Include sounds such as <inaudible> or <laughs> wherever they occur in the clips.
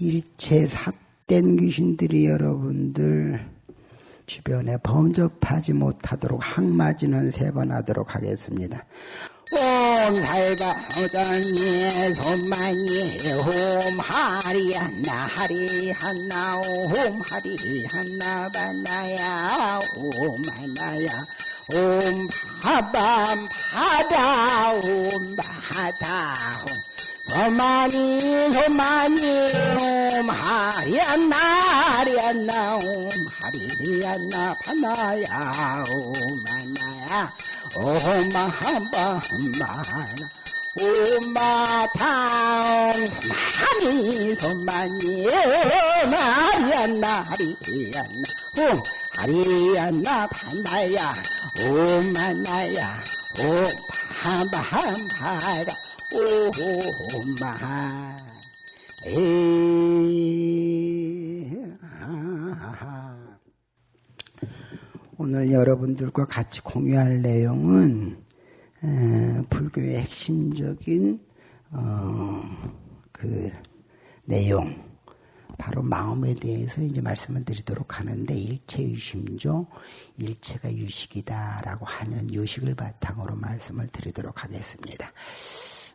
일체 삭된 귀신들이 여러분들 주변에 범접하지 못하도록 항마지는 세 번 하도록 하겠습니다. 옴 살바오전예 손만예 옴 하리한나 하리한나 옴 하리한나 반나야 옴 만나야 옴 바밤 바다 옴 바다 소만이 소만이 옴 하리안나 하리안나 옴 하리안나 파나야 옴 만나야 옴 마함바마나 옴마탕 소만이 소만이 옴 하리안나 옴 하리안나 만나야 옴 바함바함바라 오마 오늘 여러분들과 같이 공유할 내용은 불교의 핵심적인 어, 그 내용 바로 마음에 대해서 이제 말씀을 드리도록 하는데 일체의심조 일체가 유식이다라고 하는 요식을 바탕으로 말씀을 드리도록 하겠습니다.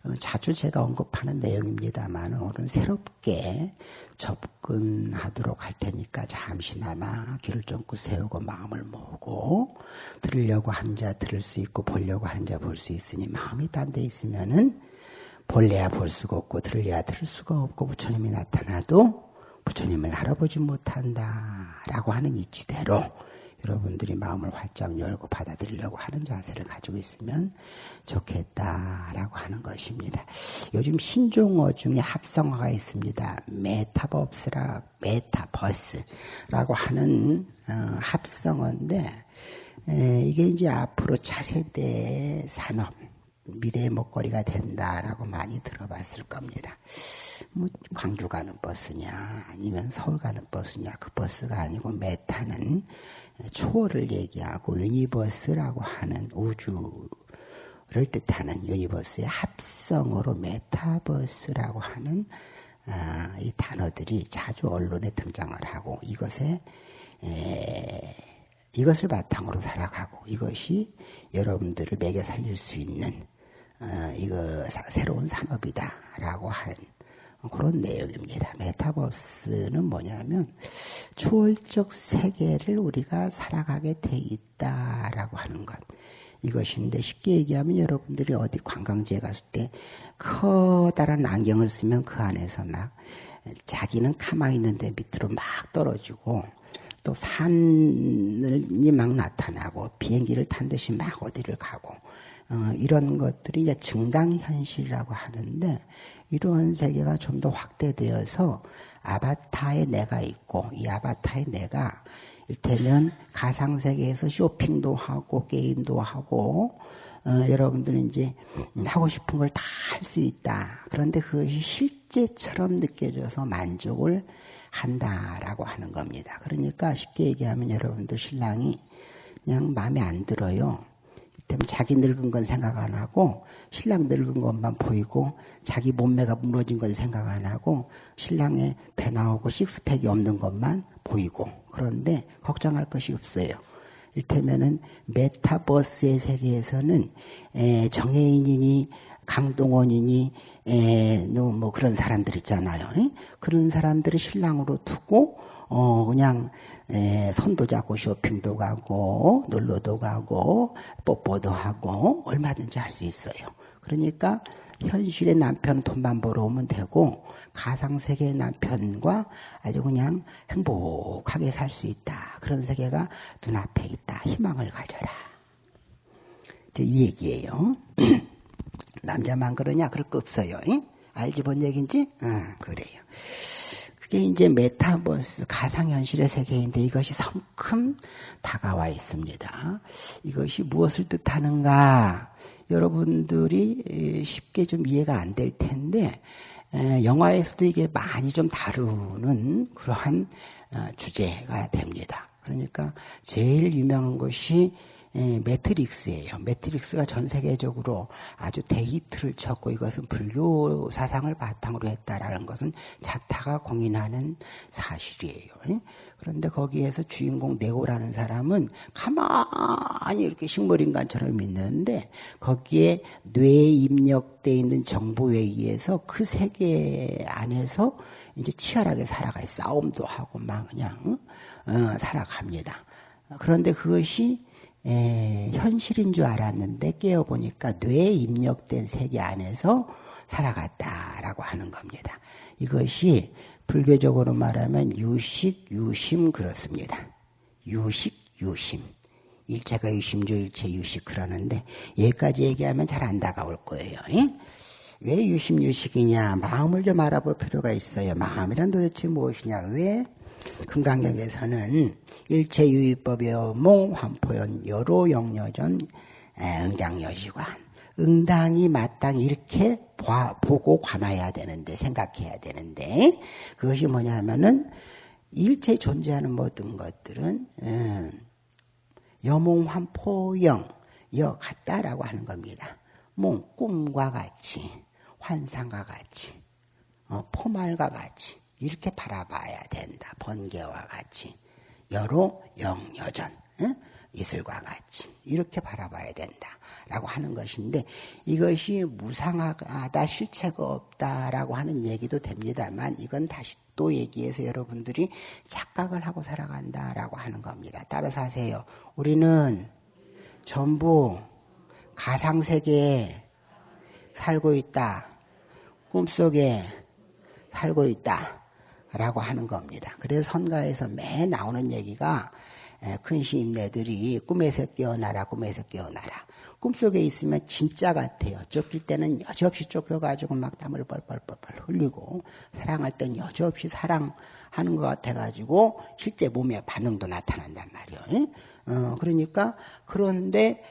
어, 자주 제가 언급하는 내용입니다만 오늘은 새롭게 접근하도록 할 테니까 잠시나마 귀를 쫑긋 세우고 마음을 모으고 들으려고 한 자 들을 수 있고 보려고 하는 자볼 수 있으니 마음이 딴 데 있으면은 볼래야 볼 수가 없고 들을래야 들을 수가 없고 부처님이 나타나도 부처님을 알아보지 못한다라고 하는 이치대로 여러분들이 마음을 활짝 열고 받아들이려고 하는 자세를 가지고 있으면 좋겠다라고 하는 것입니다. 요즘 신종어 중에 합성어가 있습니다. 메타버스라 메타버스라고 하는 어, 합성어인데 에, 이게 이제 앞으로 차세대 산업 미래의 먹거리가 된다라고 많이 들어봤을 겁니다. 뭐 광주 가는 버스냐 아니면 서울 가는 버스냐 그 버스가 아니고 meta는 초월을 얘기하고 universe라고 하는 우주를 뜻하는 universe의 합성어로 메타버스라고 하는 아, 이 단어들이 자주 언론에 등장을 하고 이것에 에, 이것을 바탕으로 살아가고 이것이 여러분들을 먹여 살릴 수 있는 어, 이거 새로운 산업이다라고 하는 그런 내용입니다. 메타버스는 뭐냐면 초월적 세계를 우리가 살아가게 돼 있다라고 하는 것. 이것인데 쉽게 얘기하면 여러분들이 어디 관광지에 갔을 때 커다란 안경을 쓰면 그 안에서 막 자기는 가만히 있는데 밑으로 막 떨어지고 또 산이 막 나타나고 비행기를 탄 듯이 막 어디를 가고 어, 이런 것들이 이제 증강현실이라고 하는데 이러한 세계가 좀 더 확대되어서 아바타의 내가 있고 이 아바타의 내가 일테면 가상세계에서 쇼핑도 하고 게임도 하고 어, 여러분들은 이제 하고 싶은 걸 다 할 수 있다. 그런데 그것이 실제처럼 느껴져서 만족을 한다라고 하는 겁니다. 그러니까 쉽게 얘기하면 여러분들 신랑이 그냥 마음에 안 들어요. 때문에 자기 늙은 건 생각 안 하고 신랑 늙은 것만 보이고 자기 몸매가 무너진 건 생각 안 하고 신랑의 배 나오고 식스팩이 없는 것만 보이고 그런데 걱정할 것이 없어요. 일테면은 메타버스의 세계에서는 에, 정혜인이니 강동원이니 에, 뭐 그런 사람들 있잖아요. 에? 그런 사람들을 신랑으로 두고 어, 그냥, 에, 손도 잡고 쇼핑도 가고, 놀러도 가고, 뽀뽀도 하고, 얼마든지 할 수 있어요. 그러니까, 현실의 남편 돈만 벌어오면 되고, 가상세계의 남편과 아주 그냥 행복하게 살 수 있다. 그런 세계가 눈앞에 있다. 희망을 가져라. 이 얘기예요. <clears throat> 남자만 그러냐? 그럴 거 없어요. 응? 알지 뭔 얘기인지? 응, 그래요. 그게 이제 메타버스 가상현실의 세계인데 이것이 성큼 다가와 있습니다. 이것이 무엇을 뜻하는가? 여러분들이 쉽게 좀 이해가 안 될 텐데 영화에서도 이게 많이 좀 다루는 그러한 어, 주제가 됩니다. 그러니까 제일 유명한 것이 예, 매트릭스예요. 매트릭스가 전 세계적으로 아주 데이트를 쳤고 이것은 불교 사상을 바탕으로 했다라는 것은 자타가 공인하는 사실이에요. 예? 그런데 거기에서 주인공 네오라는 사람은 가만히 이렇게 식물인간처럼 있는데 거기에 뇌에 입력되어 있는 정보에 의해서 그 세계 안에서 이제 치열하게 살아가요. 싸움도 하고 막 그냥 어, 살아갑니다. 그런데 그것이 에, 현실인 줄 알았는데 깨어보니까 뇌에 입력된 세계 안에서 살아갔다라고 하는 겁니다. 이것이 불교적으로 말하면 유식, 유심 그렇습니다. 유식, 유심. 일체가 유심조, 일체 유식 그러는데 여기까지 얘기하면 잘 안 다가올 거예요. 예? 왜 유심, 유식이냐? 마음을 좀 알아볼 필요가 있어요. 마음이란 도대체 무엇이냐? 왜 금강경에서는 일체유의법이여 몽환포연 여로 영여전 응장여시관 응당이 마땅히 이렇게 봐, 보고 관해야 되는데 생각해야 되는데 그것이 뭐냐면은 일체 존재하는 모든 것들은 음, 여몽환포영 여 같다라고 하는 겁니다. 몽 꿈과 같이 환상과 같이 어, 포말과 같이 이렇게 바라봐야 된다. 번개와 같이 여로 영여전 응? 이슬과 같이 이렇게 바라봐야 된다라고 하는 것인데 이것이 무상하다 실체가 없다라고 하는 얘기도 됩니다만 이건 다시 또 얘기해서 여러분들이 착각을 하고 살아간다라고 하는 겁니다. 따라서 하세요. 우리는 전부 가상세계에 살고 있다. 꿈속에 살고 있다. 라고 하는 겁니다. 그래서 선가에서 매 나오는 얘기가 큰 시인네들이 꿈에서 깨어나라, 꿈에서 깨어나라. 꿈속에 있으면 진짜 같아요. 쫓길 때는 여지없이 쫓겨가지고 막 땀을 뻘뻘뻘뻘 흘리고, 사랑할 땐 여지없이 사랑하는 것 같아가지고, 실제 몸에 반응도 나타난단 말이에요. 어, 그러니까, 그런데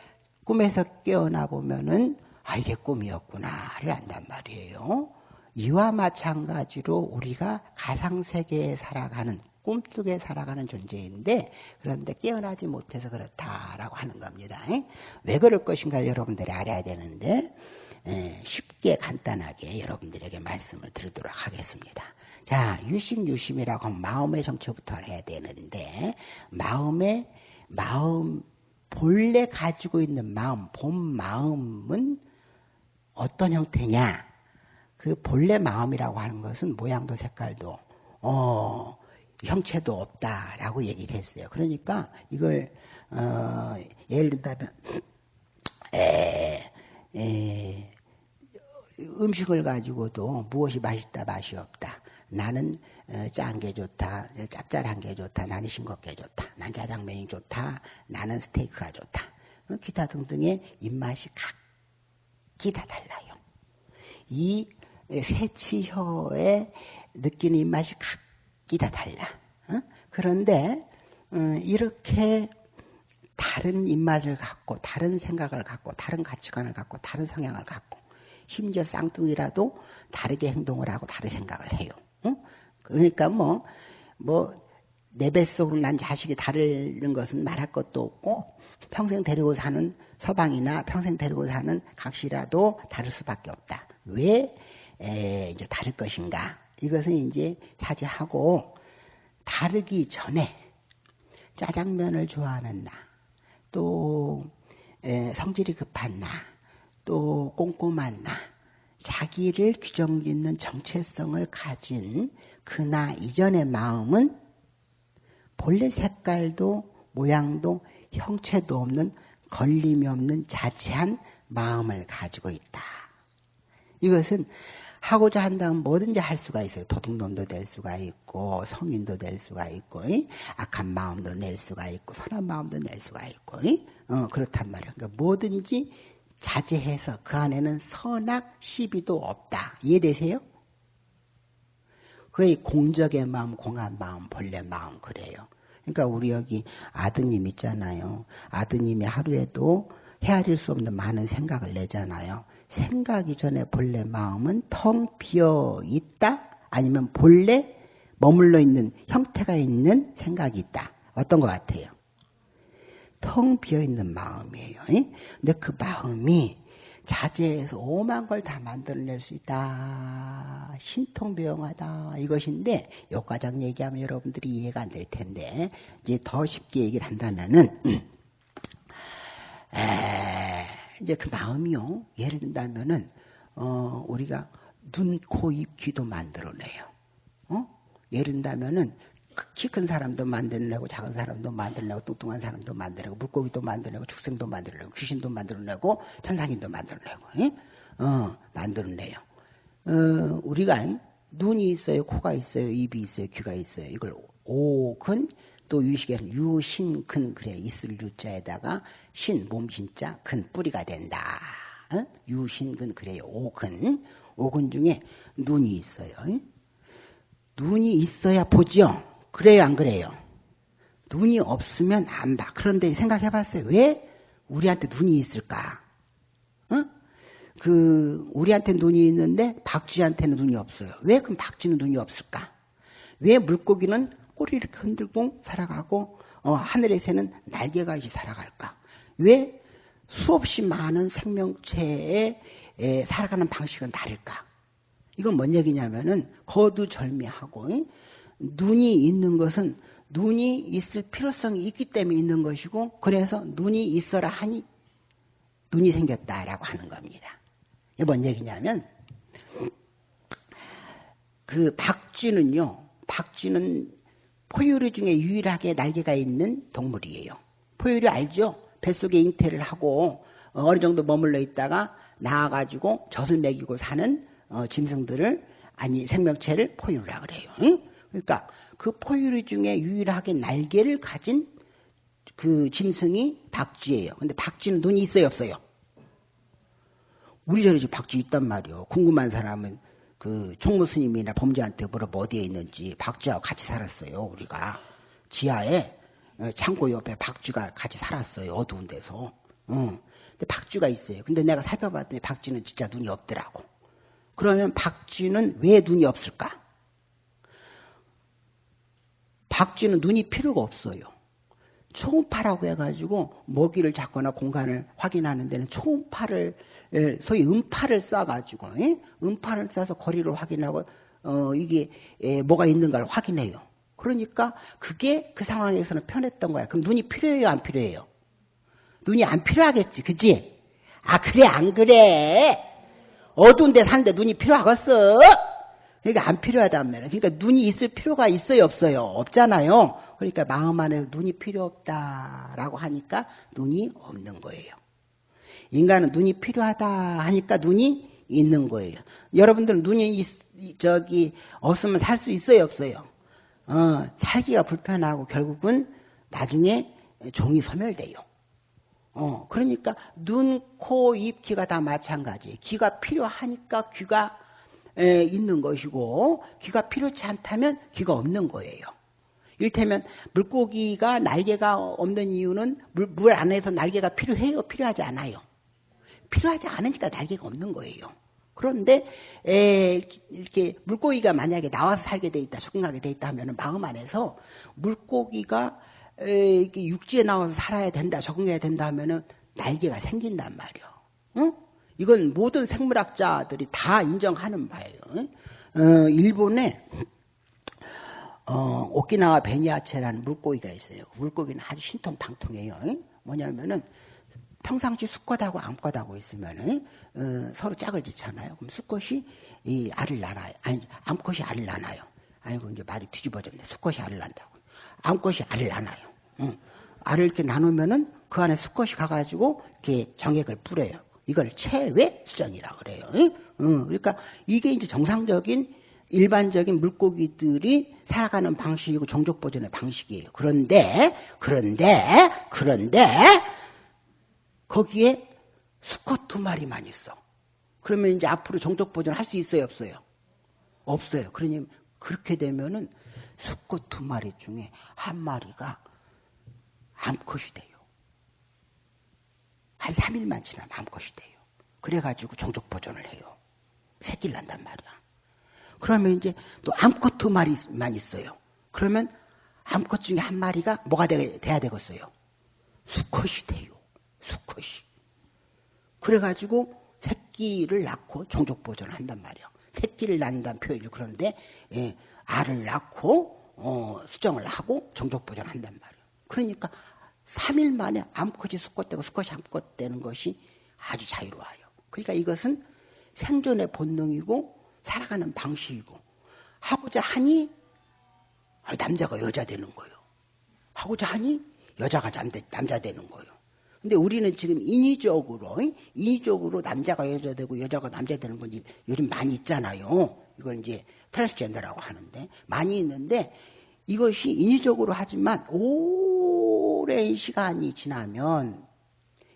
꿈에서 깨어나 보면은, 아, 이게 꿈이었구나를 안단 말이에요. 이와 마찬가지로 우리가 가상세계에 살아가는 꿈속에 살아가는 존재인데 그런데 깨어나지 못해서 그렇다라고 하는 겁니다. 왜 그럴 것인가 여러분들이 알아야 되는데 쉽게 간단하게 여러분들에게 말씀을 드리도록 하겠습니다. 자, 유심 유심이라고 하면 마음의 정체부터 해야 되는데 마음의 마음 본래 가지고 있는 마음 본 마음은 어떤 형태냐? 그 본래 마음이라고 하는 것은 모양도 색깔도 어, 형체도 없다라고 얘기를 했어요. 그러니까 이걸 어, 예를 든다면 <clears throat> 에, 에, 음식을 가지고도 무엇이 맛있다 맛이 없다. 나는 어, 짠게 좋다, 짭짤한 게 좋다, 나는 싱겁게 좋다, 난 짜장면이 좋다, 나는 스테이크가 좋다. 기타 등등의 입맛이 각기 다 달라요. 이 새치혀에 느끼는 입맛이 각기 다 달라. 어? 그런데 어, 이렇게 다른 입맛을 갖고 다른 생각을 갖고 다른 가치관을 갖고 다른 성향을 갖고 심지어 쌍둥이라도 다르게 행동을 하고 다르게 생각을 해요. 어? 그러니까 뭐 뭐 내 뱃속으로 난 자식이 다른 것은 말할 것도 없고 평생 데리고 사는 서방이나 평생 데리고 사는 각시라도 다를 수밖에 없다. 왜 에, 이제 다를 것인가? 이것은 이제 차지하고 다르기 전에 짜장면을 좋아하는 나, 또 에, 성질이 급한 나, 또 꼼꼼한 나, 자기를 규정짓는 정체성을 가진 그나 이전의 마음은 본래 색깔도 모양도 형체도 없는 걸림이 없는 자체한 마음을 가지고 있다. 이것은 하고자 한다면 뭐든지 할 수가 있어요. 도둑놈도 될 수가 있고 성인도 될 수가 있고 악한 마음도 낼 수가 있고 선한 마음도 낼 수가 있고 어, 그렇단 말이에요. 그러니까 뭐든지 자제해서 그 안에는 선악 시비도 없다. 이해되세요? 그게 공적의 마음, 공한 마음, 본래 마음 그래요. 그러니까 우리 여기 아드님 있잖아요. 아드님이 하루에도 헤아릴 수 없는 많은 생각을 내잖아요. 생각이 전에 본래 마음은 텅 비어 있다? 아니면 본래 머물러 있는 형태가 있는 생각이 있다. 어떤 것 같아요? 텅 비어 있는 마음이에요. 근데 그 마음이 자제해서 오만 걸 다 만들어낼 수 있다. 신통병하다. 이것인데 요과장 얘기하면 여러분들이 이해가 안 될 텐데 이제 더 쉽게 얘기를 한다면은 에, 이제 그 마음이요. 예를 든다면은 어, 우리가 눈, 코, 입, 귀도 만들어내요. 어? 예를 든다면은 키 큰 사람도 만들어내고 작은 사람도 만들어내고 뚱뚱한 사람도 만들어내고 물고기도 만들어내고 축생도 만들어내고 귀신도 만들어내고 천상인도 만들어내고 예? 어, 만들어내요. 어, 우리가 눈이 있어요, 코가 있어요, 입이 있어요, 귀가 있어요. 이걸 오근 또 유식에는 유신근 그래 있을 유자에다가 신 몸신자 근 뿌리가 된다. 어? 유신근 그래요. 오근 오근 중에 눈이 있어요. 눈이 있어야 보지요. 그래요, 안 그래요? 눈이 없으면 안 봐. 그런데 생각해 봤어요. 왜 우리한테 눈이 있을까? 어? 그, 우리한테 눈이 있는데 박쥐한테는 눈이 없어요. 왜 그럼 박쥐는 눈이 없을까? 왜 물고기는 꼬리 이렇게 흔들고 살아가고, 어, 하늘의 새는 날개가 있이 살아갈까? 왜 수없이 많은 생명체에 살아가는 방식은 다를까? 이건 뭔 얘기냐면은 거두절미하고 눈이 있는 것은 눈이 있을 필요성이 있기 때문에 있는 것이고 그래서 눈이 있어라 하니 눈이 생겼다라고 하는 겁니다. 이게 뭔 얘기냐면 그 박쥐는요. 박쥐는 포유류 중에 유일하게 날개가 있는 동물이에요. 포유류 알죠? 뱃속에 잉태를 하고 어느 정도 머물러 있다가 나와가지고 젖을 먹이고 사는 어, 짐승들을 아니 생명체를 포유류라 그래요. 응? 그러니까 그 포유류 중에 유일하게 날개를 가진 그 짐승이 박쥐예요. 근데 박쥐는 눈이 있어요, 없어요? 우리 저리 박쥐 있단 말이요. 궁금한 사람은 그 총무 스님이나 범죄한테 물어봐 어디에 있는지 박쥐하고 같이 살았어요. 우리가 지하에 어, 창고 옆에 박쥐가 같이 살았어요. 어두운 데서. 응. 근데 박쥐가 있어요. 근데 내가 살펴봤더니 박쥐는 진짜 눈이 없더라고. 그러면 박쥐는 왜 눈이 없을까? 박쥐는 눈이 필요가 없어요. 초음파라고 해가지고 먹이를 잡거나 공간을 확인하는 데는 초음파를 소위 음파를 쏴가지고 예? 음파를 쏴서 거리를 확인하고 어, 이게 에, 뭐가 있는가를 확인해요. 그러니까 그게 그 상황에서는 편했던 거야. 그럼 눈이 필요해요, 안 필요해요? 눈이 안 필요하겠지, 그지? 아 그래 안 그래? 어두운 데 사는데 눈이 필요하겠어? 그러니까 안 필요하단 말이에요. 그러니까 눈이 있을 필요가 있어요, 없어요? 없잖아요. 그러니까 마음 안에 눈이 필요 없다라고 하니까 눈이 없는 거예요. 인간은 눈이 필요하다 하니까 눈이 있는 거예요. 여러분들은 눈이 있, 저기 없으면 살 수 있어요, 없어요? 어, 살기가 불편하고 결국은 나중에 종이 소멸돼요. 어, 그러니까 눈, 코, 입, 귀가 다 마찬가지. 귀가 필요하니까 귀가 에, 있는 것이고 귀가 필요치 않다면 귀가 없는 거예요. 이를테면 물고기가 날개가 없는 이유는 물, 물 안에서 날개가 필요해요? 필요하지 않아요? 필요하지 않으니까 날개가 없는 거예요. 그런데 에, 이렇게 물고기가 만약에 나와서 살게 돼 있다, 적응하게 돼 있다 하면 마음 안에서 물고기가 에, 육지에 나와서 살아야 된다, 적응해야 된다 하면은 날개가 생긴단 말이요. 응? 이건 모든 생물학자들이 다 인정하는 바예요. 어, 일본에 어, 오키나와 베니아체라는 물고기가 있어요. 물고기는 아주 신통방통해요. 뭐냐면은 평상시 수컷하고 암컷하고 있으면 어, 서로 짝을 짓잖아요. 그럼 수컷이 이 알을 낳아요. 아니 암컷이 알을 낳아요. 아이고 이제 말이 뒤집어졌네. 수컷이 알을 낳는다고. 암컷이 알을 낳아요. 응. 알을 이렇게 나누면은 그 안에 수컷이 가가지고 이렇게 정액을 뿌려요. 이걸 체외 수정이라 그래요. 응? 응. 그러니까 이게 이제 정상적인 일반적인 물고기들이 살아가는 방식이고 종족 보존의 방식이에요. 그런데 그런데 그런데 거기에 수컷 두 마리만 있어. 그러면 이제 앞으로 종족 보존 할수 있어요, 없어요? 없어요. 그러니 그렇게 되면은 수컷 두 마리 중에 한 마리가 암컷이 돼요. 한 3일만 지나면 암컷이 돼요. 그래가지고 종족 보존을 해요. 새끼를 난단 말이야. 그러면 이제 또 암컷 두 마리만 있어요. 그러면 암컷 중에 한 마리가 뭐가 돼, 돼야 되겠어요? 수컷이 돼요. 수컷이. 그래가지고 새끼를 낳고 종족 보존을 한단 말이에요. 새끼를 낳는다는 표현이 그런데 예, 알을 낳고 어, 수정을 하고 종족 보존을 한단 말이에요. 그러니까 3일 만에 암컷이 수컷되고 수컷이 암컷되는 것이 아주 자유로워요. 그러니까 이것은 생존의 본능이고 살아가는 방식이고 하고자 하니 남자가 여자 되는 거예요. 하고자 하니 여자가 남자 되는 거예요. 근데 우리는 지금 인위적으로 인위적으로 남자가 여자 되고 여자가 남자 되는 건 요즘 많이 있잖아요. 이걸 이제 트랜스젠더라고 하는데 많이 있는데 이것이 인위적으로 하지만 오랜 시간이 지나면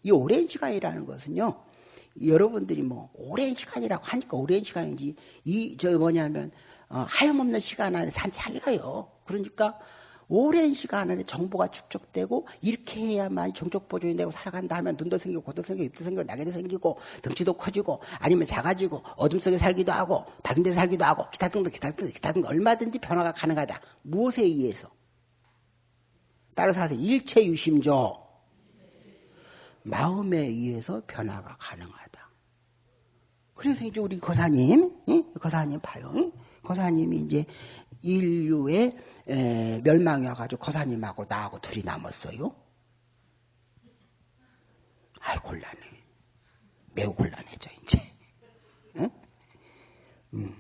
이 오랜 시간이라는 것은요. 여러분들이 뭐 오랜 시간이라고 하니까 오랜 시간이지 이 저 뭐냐면 어, 하염없는 시간 안에 산 찰나요. 그러니까 오랜 시간 안에 정보가 축적되고 이렇게 해야만 정적 보존이 되고 살아간다 하면 눈도 생기고 고도 생기고 입도 생기고 날개도 생기고 덩치도 커지고 아니면 작아지고 어둠 속에 살기도 하고 밝은 데서 살기도 하고 기타 등등 기타 등등 기타 등등 얼마든지 변화가 가능하다. 무엇에 의해서? 따라서 하세요. 일체 유심조 마음에 의해서 변화가 가능하다. 그래서 이제 우리 거사님, 거사님 봐요. 거사님이 이제 인류의 멸망이 와가지고 거사님하고 나하고 둘이 남았어요. 아이 곤란해. 매우 곤란해져 이제. 응? 음.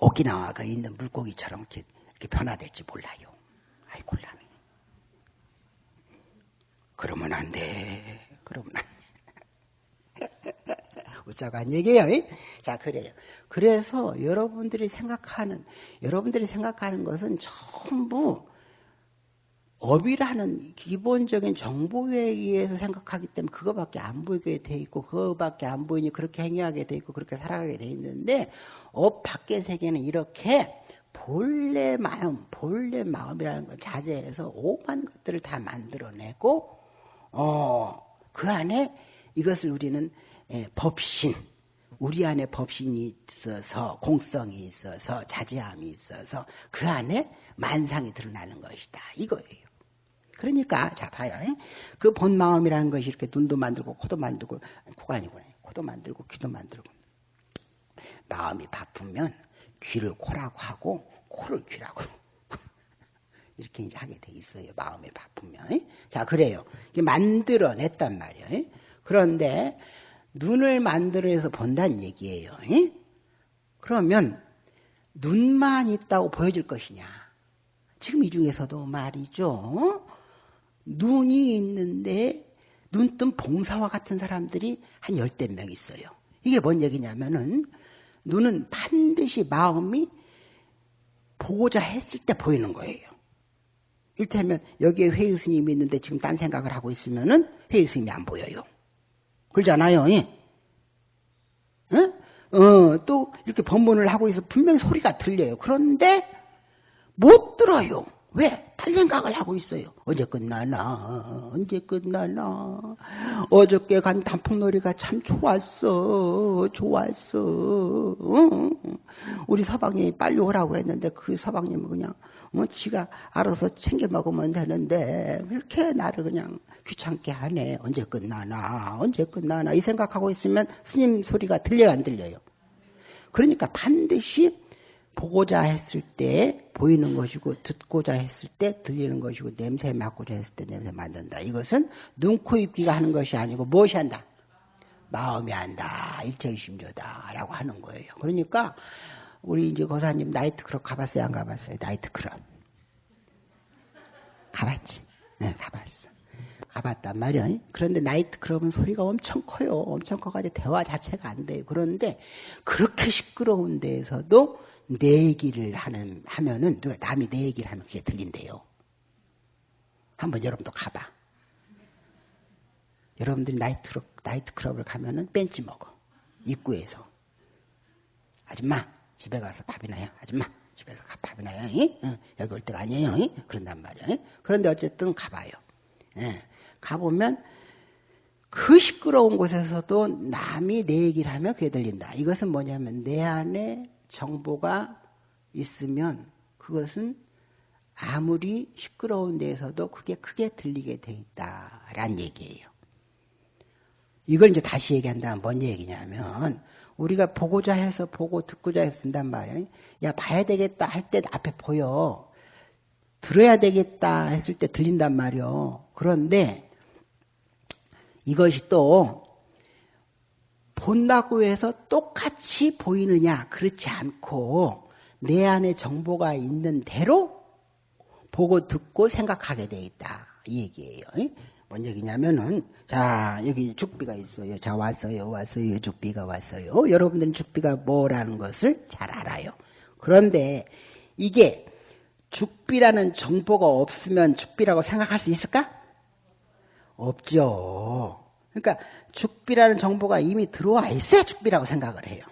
오키나와가 있는 물고기처럼 이렇게, 이렇게 변화될지 몰라요. 아이 곤란해. 그러면 안 돼. 그러면 안 돼. 웃자간 얘기예요. 자, 그래요. 그래서 여러분들이 생각하는, 여러분들이 생각하는 것은 전부 업이라는 기본적인 정보에 의해서 생각하기 때문에 그거밖에 안 보이게 돼 있고 그거밖에 안 보이니 그렇게 행위하게 돼 있고 그렇게 살아가게 돼 있는데 업 밖의 세계는 이렇게 본래 마음, 본래 마음이라는 걸 자재해서 오만 것들을 다 만들어내고 어, 그 안에 이것을 우리는 예, 법신, 우리 안에 법신이 있어서 공성이 있어서 자재함이 있어서 그 안에 만상이 드러나는 것이다. 이거예요. 그러니까 자 봐요. 예? 근본 마음이라는 것이 이렇게 눈도 만들고 코도 만들고 코가 아니구나. 코도 만들고 귀도 만들고 마음이 바쁘면 귀를 코라고 하고 코를 귀라고 <laughs> 이렇게 이제 하게 돼 있어요. 마음이 바쁘면. 예? 자 그래요. 만들어냈단 말이에요. 그런데 눈을 만들어서 본다는 얘기예요. 에? 그러면 눈만 있다고 보여질 것이냐? 지금 이 중에서도 말이죠. 눈이 있는데 눈뜬 봉사와 같은 사람들이 한 열댓 명 있어요. 이게 뭔 얘기냐면은 눈은 반드시 마음이 보고자 했을 때 보이는 거예요. 일테면 여기에 회의 스님이 있는데 지금 딴 생각을 하고 있으면은 회의 스님이 안 보여요. 그러잖아요. 예? 어, 또 이렇게 법문을 하고 있어 분명히 소리가 들려요. 그런데 못 들어요. 왜? 딴 생각을 하고 있어요. 언제 끝나나? 언제 끝나나? 어저께 간 단풍놀이가 참 좋았어. 좋았어. 어? 우리 서방님이 빨리 오라고 했는데 그 서방님은 그냥 뭐 지가 알아서 챙겨 먹으면 되는데 그렇게 나를 그냥 귀찮게 하네. 언제 끝나나? 언제 끝나나? 이 생각하고 있으면 스님 소리가 들려요, 안 들려요? 그러니까 반드시 보고자 했을 때 보이는 것이고 듣고자 했을 때 들리는 것이고 냄새 맡고자 했을 때 냄새 맡는다. 이것은 눈, 코, 입, 귀가 하는 것이 아니고 무엇이 한다? 마음이 한다. 일체심조다 라고 하는 거예요. 그러니까 우리 이제 고사님 나이트클럽 가봤어요? 안 가봤어요? 나이트클럽. 가봤지? 네, 가봤어. 가봤단 말이야. 그런데 나이트클럽은 소리가 엄청 커요. 엄청 커가지고 대화 자체가 안 돼요. 그런데 그렇게 시끄러운 데에서도 내 얘기를 하는, 하면은, 누가 남이 내 얘기를 하면 그게 들린대요. 한번 여러분도 가봐. 여러분들이 나이트클럽, 나이트클럽을 가면은 벤치 먹어. 입구에서. 아줌마, 집에 가서 밥이나 요 아줌마, 집에서 밥이나 요 응? 여기 올 때가 아니에요. 응? 그런단 말이야. 응? 그런데 어쨌든 가봐요. 예. 가보면 그 시끄러운 곳에서도 남이 내 얘기를 하면 그게 들린다. 이것은 뭐냐면 내 안에 정보가 있으면 그것은 아무리 시끄러운 데에서도 그게 크게 들리게 돼 있다란 얘기예요. 이걸 이제 다시 얘기한다면 뭔 얘기냐면 우리가 보고자 해서 보고 듣고자 해서 쓴단 말이에요. 야 봐야 되겠다 할 때 앞에 보여. 들어야 되겠다 했을 때 들린단 말이요. 그런데 이것이 또 본다고 해서 똑같이 보이느냐 그렇지 않고 내 안에 정보가 있는 대로 보고 듣고 생각하게 돼 있다 이 얘기예요. 뭔 얘기냐면은 자 여기 죽비가 있어요. 자 왔어요, 왔어요. 죽비가 왔어요. 여러분들은 죽비가 뭐라는 것을 잘 알아요. 그런데 이게 죽비라는 정보가 없으면 죽비라고 생각할 수 있을까? 없죠. 그러니까 죽비라는 정보가 이미 들어와 있어야 죽비라고 생각을 해요.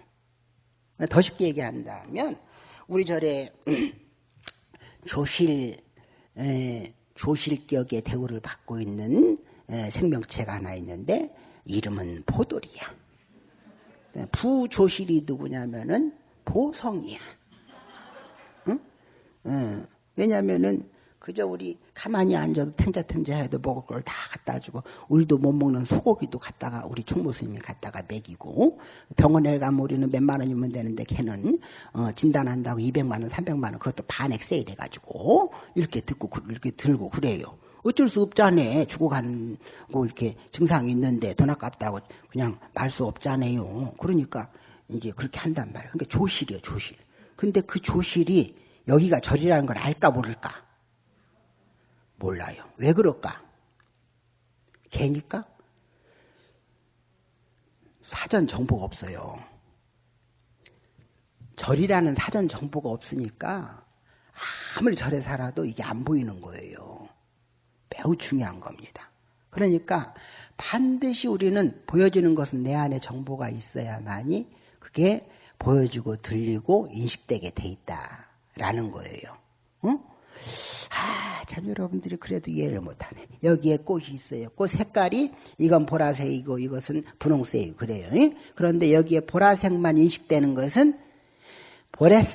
더 쉽게 얘기한다면 우리 절에 <clears throat> 조실 에, 조실격의 대우를 받고 있는 에, 생명체가 하나 있는데 이름은 포돌이야. 부조실이 누구냐면은 보성이야. 응? 응. 왜냐면은 그저 우리 가만히 앉아도 탱자탱자 해도 먹을 걸 다 갖다 주고 우리도 못 먹는 소고기도 갖다가 우리 총무스님이 갖다가 먹이고 병원에 가면 우리는 몇만 원이면 되는데 걔는 어, 진단한다고 200만 원, 300만 원 그것도 반액 세일 해 가지고 이렇게 듣고 이렇게 들고 그래요. 어쩔 수 없잖아요. 죽어가는 거 이렇게 증상이 있는데 돈 아깝다고 그냥 말 수 없잖아요. 그러니까 이제 그렇게 한단 말이에요. 그러니까 조실이에요, 조실. 근데 그 조실이 여기가 절이라는 걸 알까 모를까? 몰라요. 왜 그럴까? 개니까? 사전 정보가 없어요. 절이라는 사전 정보가 없으니까 아무리 절에 살아도 이게 안 보이는 거예요. 매우 중요한 겁니다. 그러니까 반드시 우리는 보여지는 것은 내 안에 정보가 있어야만이 그게 보여지고 들리고 인식되게 돼 있다라는 거예요. 응? 아, 참 여러분들이 그래도 이해를 못하네. 여기에 꽃이 있어요. 꽃 색깔이 이건 보라색이고 이것은 분홍색이고 그래요. 그런데 여기에 보라색만 인식되는 것은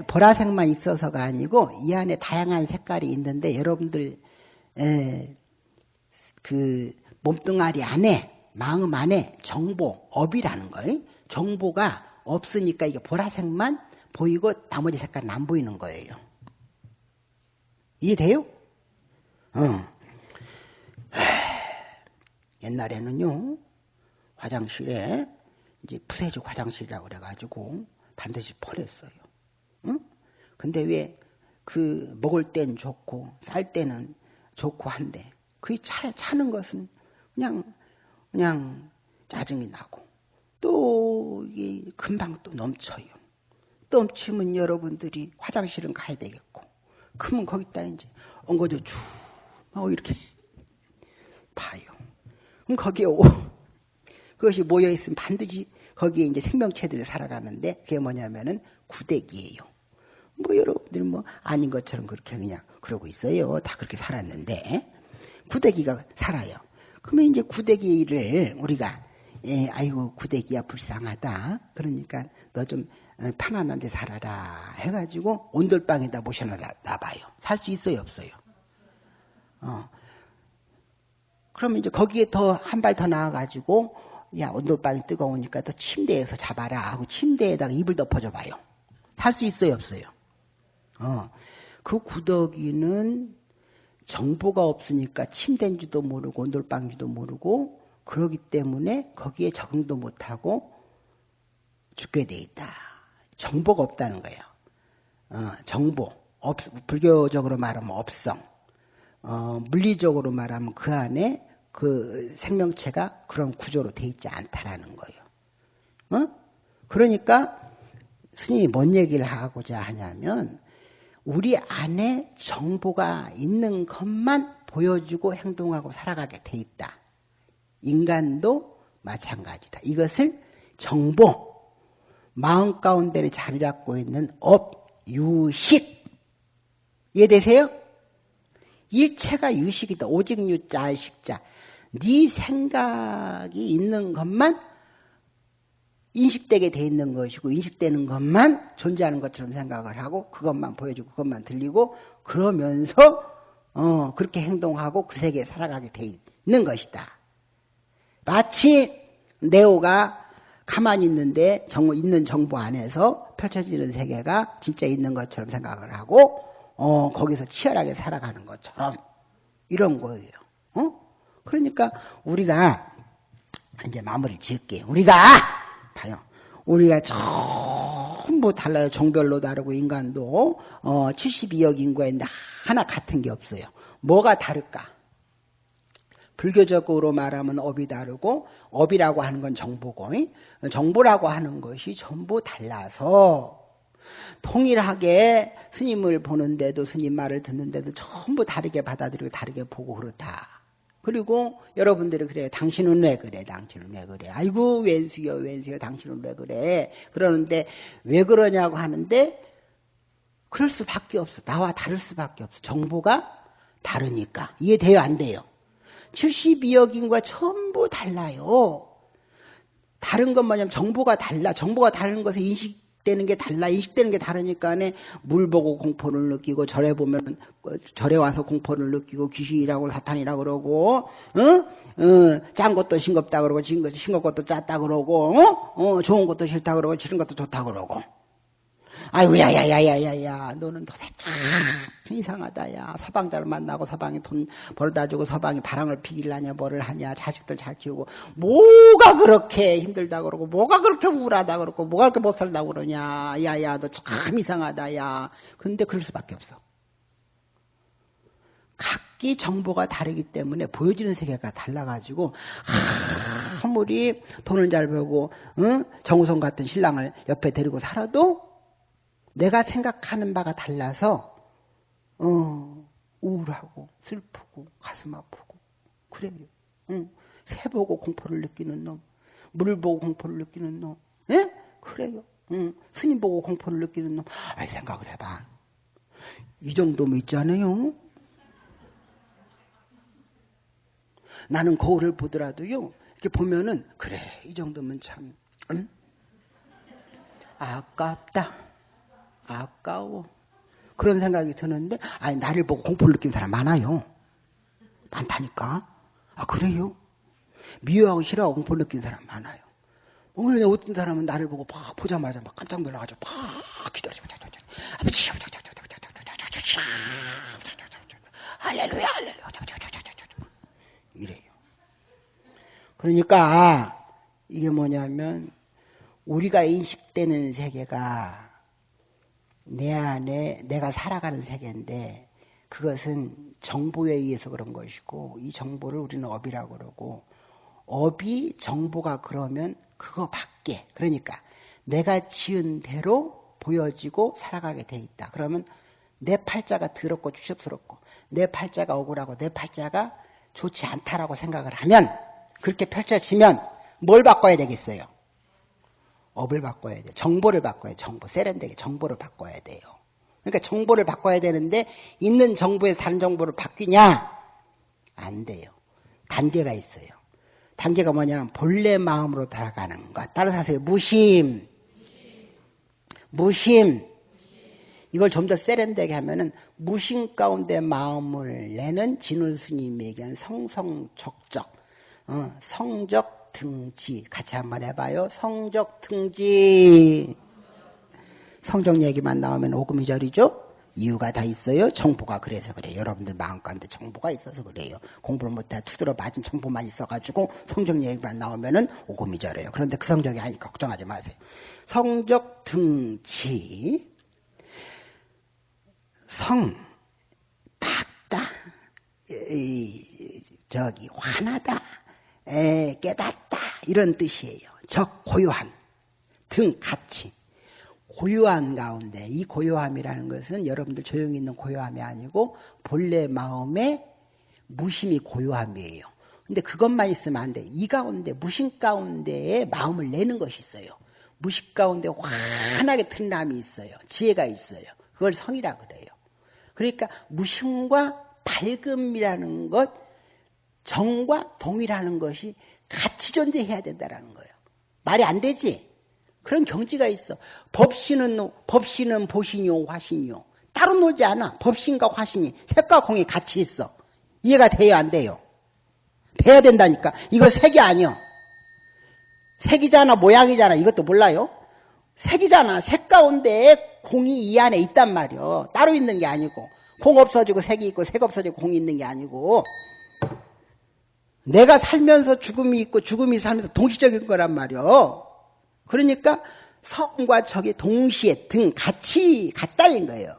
보라색만 있어서가 아니고 이 안에 다양한 색깔이 있는데 여러분들 에, 그 몸뚱아리 안에 마음 안에 정보 업이라는 거예요. 정보가 없으니까 이게 보라색만 보이고 나머지 색깔은 안 보이는 거예요. 이해돼요? 어. <sighs> 옛날에는요, 화장실에, 이제 푸세식 화장실이라고 그래가지고 반드시 펄했어요. 응? 근데 왜 그 먹을 땐 좋고, 쌀 때는 좋고 한데, 그 차, 차는 것은 그냥, 그냥 짜증이 나고, 또, 이게 금방 또 넘쳐요. 넘치면 여러분들이 화장실은 가야 되겠고, 그러면 거기다 이제 엉거져 쭉, 어, 이렇게 봐요. 그럼 거기에 오, 그것이 모여있으면 반드시 거기에 이제 생명체들이 살아가는데 그게 뭐냐면은 구대기예요. 뭐 여러분들 뭐 아닌 것처럼 그렇게 그냥 그러고 있어요. 다 그렇게 살았는데 구대기가 살아요. 그러면 이제 구대기를 우리가 예, 아이고 구대기야 불쌍하다. 그러니까 너좀 어, 편안한 데 살아라 해가지고 온돌방에다 모셔놔봐요. 살 수 있어요 없어요? 어. 그러면 이제 거기에 더 한 발 더 나와가지고 야 온돌방이 뜨거우니까 또 침대에서 잡아라 하고 침대에다가 이불 덮어줘 봐요. 살수 있어요 없어요? 어. 그 구더기는 정보가 없으니까 침대인지도 모르고 온돌방인지도 모르고 그러기 때문에 거기에 적응도 못하고 죽게 돼 있다. 정보가 없다는 거예요. 어, 정보, 없, 불교적으로 말하면 업성, 어, 물리적으로 말하면 그 안에 그 생명체가 그런 구조로 돼 있지 않다라는 거예요. 어? 그러니까 스님이 뭔 얘기를 하고자 하냐면 우리 안에 정보가 있는 것만 보여주고 행동하고 살아가게 돼 있다. 인간도 마찬가지다. 이것을 정보, 마음 가운데를 자리 잡고 있는 업, 유식. 이해 되세요? 일체가 유식이다. 오직 유자, 알식자. 네 생각이 있는 것만 인식되게 돼 있는 것이고 인식되는 것만 존재하는 것처럼 생각을 하고 그것만 보여주고 그것만 들리고 그러면서 어, 그렇게 행동하고 그 세계에 살아가게 돼 있는 것이다. 마치 네오가 가만히 있는데 정, 있는 정보 안에서 펼쳐지는 세계가 진짜 있는 것처럼 생각을 하고 어, 거기서 치열하게 살아가는 것처럼 이런 거예요. 어? 그러니까 우리가 이제 마무리를 지을게요. 우리가 봐요. 우리가 전부 달라요. 종별로 다르고 인간도 어, 72억 인구가 있는데 하나 같은 게 없어요. 뭐가 다를까? 불교적으로 말하면 업이 다르고 업이라고 하는 건 정보고 정보라고 하는 것이 전부 달라서 통일하게 스님을 보는데도 스님 말을 듣는데도 전부 다르게 받아들이고 다르게 보고 그렇다. 그리고 여러분들이 그래요. 당신은 왜 그래? 당신은 왜 그래? 아이고 왼수요 왼수요 당신은 왜 그래? 그러는데 왜 그러냐고 하는데 그럴 수밖에 없어. 나와 다를 수밖에 없어. 정보가 다르니까. 이해돼요? 안 돼요? 72억 인과 전부 달라요. 다른 건 뭐냐면 정보가 달라. 정보가 다른 인식 인식 되는 게 달라 인식되는 게 다르니까네 물 보고 공포를 느끼고 절에 보면 절에 와서 공포를 느끼고 귀신이라고 사탄이라고 그러고 어? 어, 짠 것도 싱겁다 그러고 싱겁 것도 짰다 그러고 어? 어, 좋은 것도 싫다 그러고 싫은 것도 좋다 그러고 아이고 야야야야야야 너는 도대체 참 이상하다 야. 서방자를 만나고 서방이 돈 벌다 주고 서방이 바람을 피길라냐 뭐를 하냐 자식들 잘 키우고. 뭐가 그렇게 힘들다 그러고 뭐가 그렇게 우울하다 그러고 뭐가 그렇게 못 살다 그러냐. 야야 너 참 이상하다 야. 근데 그럴 수밖에 없어. 각기 정보가 다르기 때문에 보여지는 세계가 달라가지고 아무리 돈을 잘 벌고 응? 정우성 같은 신랑을 옆에 데리고 살아도 내가 생각하는 바가 달라서 어, 우울하고 슬프고 가슴 아프고 그래요. 응. 새 보고 공포를 느끼는 놈, 물 보고 공포를 느끼는 놈, 예? 그래요. 응. 스님 보고 공포를 느끼는 놈. 아, 생각을 해봐. 이 정도면 있잖아요. 나는 거울을 보더라도요. 이렇게 보면은 그래 이 정도면 참 응? 아깝다. 아까워. 그런 생각이 드는데, 아니, 나를 보고 공포를 느낀 사람 많아요. 많다니까. 아, 그래요? 미워하고 싫어하고 공포를 느낀 사람 많아요. 오늘 어떤 사람은 나를 보고 막 보자마자 막 깜짝 놀라가지고 막 기다리고, 아버지, 할렐루야, 할렐루야, 이래요. 그러니까, 이게 뭐냐면, 우리가 인식되는 세계가 내 안에 내가 살아가는 세계인데 그것은 정보에 의해서 그런 것이고 이 정보를 우리는 업이라고 그러고 업이 정보가 그러면 그거 밖에 그러니까 내가 지은 대로 보여지고 살아가게 돼 있다. 그러면 내 팔자가 더럽고 추접스럽고 내 팔자가 억울하고 내 팔자가 좋지 않다라고 생각을 하면 그렇게 펼쳐지면 뭘 바꿔야 되겠어요? 업을 바꿔야 돼. 정보를 바꿔야 돼. 정보. 세련되게 정보를 바꿔야 돼요. 그러니까 정보를 바꿔야 되는데 있는 정보에 다른 정보를 바뀌냐? 안 돼요. 단계가 있어요. 단계가 뭐냐면 본래 마음으로 돌아가는 것. 따라서 하세요. 무심. 무심. 이걸 좀 더 세련되게 하면은 무심 가운데 마음을 내는 진울 스님이 얘기한 성성적적, 어, 성적 등지 같이 한번 해봐요. 성적 등지. 성적 얘기만 나오면 오금이절이죠. 이유가 다 있어요. 정보가 그래서 그래요. 여러분들 마음 가운데 정보가 있어서 그래요. 공부를 못해 투들어 맞은 정보만 있어가지고 성적 얘기만 나오면은 오금이절이에요. 그런데 그 성적이 아니까 걱정하지 마세요. 성적 등지. 성, 박다. 저기, 화나다. 에, 깨닫다 이런 뜻이에요. 적 고요한 등 같이 고요한 가운데 이 고요함이라는 것은 여러분들 조용히 있는 고요함이 아니고 본래 마음의 무심이 고요함이에요. 근데 그것만 있으면 안 돼. 이 가운데 무심 가운데에 마음을 내는 것이 있어요. 무심 가운데 환하게 튼남이 있어요. 지혜가 있어요. 그걸 성이라 그래요. 그러니까 무심과 밝음이라는 것 정과 동이라는 것이 같이 존재해야 된다는 거예요. 말이 안 되지? 그런 경지가 있어. 법신은 법신은 보신이요 화신이요. 따로 놀지 않아. 법신과 화신이 색과 공이 같이 있어. 이해가 돼요 안 돼요? 돼야 된다니까. 이거 색이 아니요. 색이잖아 모양이잖아 이것도 몰라요? 색이잖아. 색 가운데 공이 이 안에 있단 말이요. 따로 있는 게 아니고 공 없어지고 색이 있고 색 없어지고 공이 있는 게 아니고 내가 살면서 죽음이 있고 죽음이 살면서 동시적인 거란 말이요. 그러니까 성과 적이 동시에 등 같이 같다는 거예요.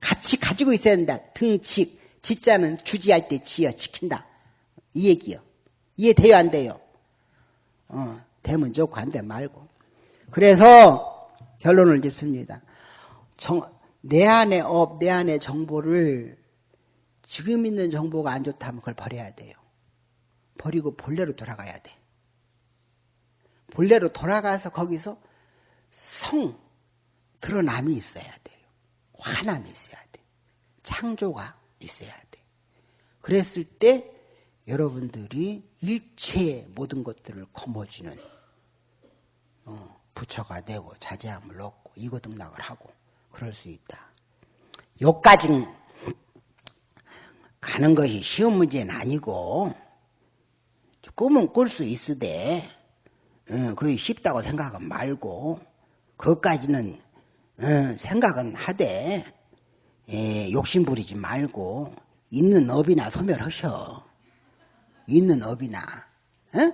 같이 가지고 있어야 된다. 등직 지자는 주지할 때 지어 지킨다. 이 얘기요. 이해돼요 안 돼요? 어, 되면 좋고 안 되면 말고. 그래서 결론을 짓습니다. 정, 내 안의 업, 내 안의 정보를 지금 있는 정보가 안 좋다면 그걸 버려야 돼요. 버리고 본래로 돌아가야 돼. 본래로 돌아가서 거기서 성, 드러남이 있어야 돼요. 화남이 있어야 돼. 창조가 있어야 돼. 그랬을 때 여러분들이 일체의 모든 것들을 거머쥐는 어, 부처가 되고 자제함을 얻고 이거등락을 하고 그럴 수 있다. 요까지 가는 것이 쉬운 문제는 아니고 꿈은 꿀 수 있으되 어, 그게 쉽다고 생각은 말고 그것까지는 어, 생각은 하되 예, 욕심 부리지 말고 있는 업이나 소멸하셔. 있는 업이나. 어?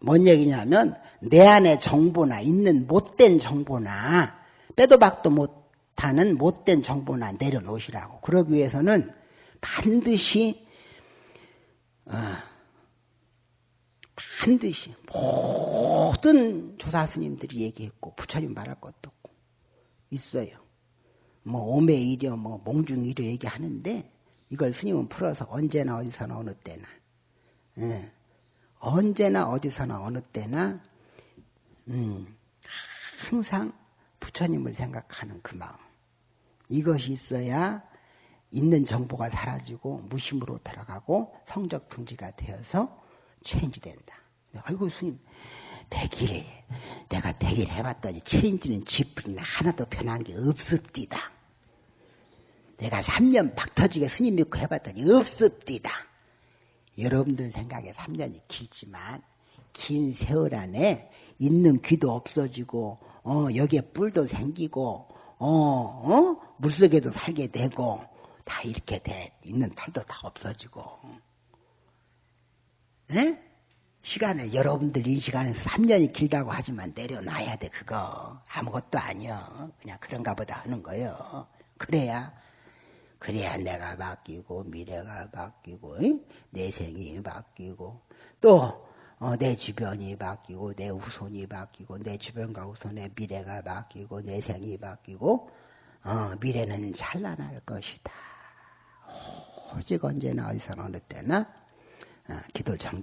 뭔 얘기냐면 내 안에 정보나 있는 못된 정보나 빼도 박도 못하는 못된 정보나 내려놓으시라고. 그러기 위해서는 반드시 어, 반드시 모든 조사 스님들이 얘기했고 부처님 말할 것도 없고 있어요. 뭐 오매이려 뭐 몽중이려 얘기하는데 이걸 스님은 풀어서 언제나 어디서나 어느 때나 예. 언제나 어디서나 어느 때나 음, 항상 부처님을 생각하는 그 마음 이것이 있어야 있는 정보가 사라지고 무심으로 들어가고 성적 등지가 되어서 체인지 된다. 아이고 스님 대길에 내가 대길 해봤더니 체인지는 지풀이나 하나도 변한 게 없습디다. 내가 3년 박터지게 스님 믿고 해봤더니 없습디다. 여러분들 생각에 3년이 길지만 긴 세월 안에 있는 귀도 없어지고 어 여기에 뿔도 생기고 어, 어? 물속에도 살게 되고 다 이렇게 돼 있는 털도 다 없어지고 에? 시간을 여러분들 이 시간에서 3년이 길다고 하지만 내려놔야 돼 그거. 아무것도 아니여. 그냥 그런가 보다 하는 거요 그래야 그래야 내가 바뀌고 미래가 바뀌고 내 생이 바뀌고 또내 어, 주변이 바뀌고 내 후손이 바뀌고 내 주변과 후손의 미래가 바뀌고 내 생이 바뀌고 어, 미래는 찬란할 것이다. 오직 언제나 어디서나 어느 때나 어, 기도 정